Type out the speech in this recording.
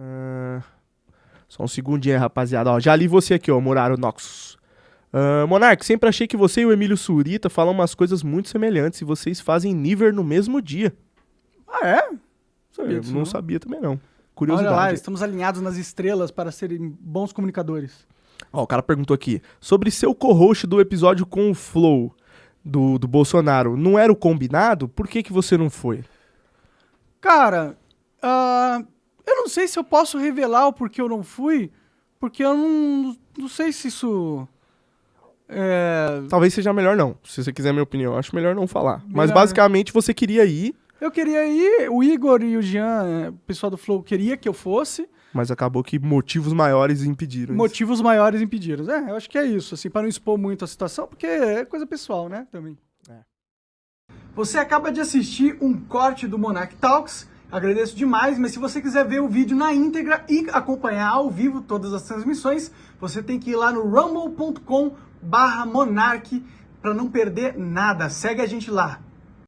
Ah, só um segundinho aí, rapaziada. Ó, já li você aqui, ó, Muraro Noxus. Uh, Monark, sempre achei que você e o Emílio Surita falam umas coisas muito semelhantes e vocês fazem Niver no mesmo dia. Ah, é? Sabia Eu não, sabia também, não. Curiosidade. Olha lá, estamos alinhados nas estrelas para serem bons comunicadores. Ó, o cara perguntou aqui, sobre seu co-host do episódio com o Flow do, do Bolsonaro, não era o combinado? Por que, que você não foi? Cara, uh, eu não sei se eu posso revelar o porquê eu não fui, porque eu não, não sei se isso... É... Talvez seja melhor não, se você quiser minha opinião. Acho melhor não falar. Melhor. Mas basicamente você queria ir. Eu queria ir, o Igor e o Jean, é, o pessoal do Flow, queria que eu fosse. Mas acabou que motivos maiores impediram. Motivos isso. maiores impediram. É, eu acho que é isso, assim, para não expor muito a situação, porque é coisa pessoal, né, também. É. Você acaba de assistir um corte do Monarch Talks. Agradeço demais, mas se você quiser ver o vídeo na íntegra e acompanhar ao vivo todas as transmissões, você tem que ir lá no rumble.com barra Monark para não perder nada. Segue a gente lá.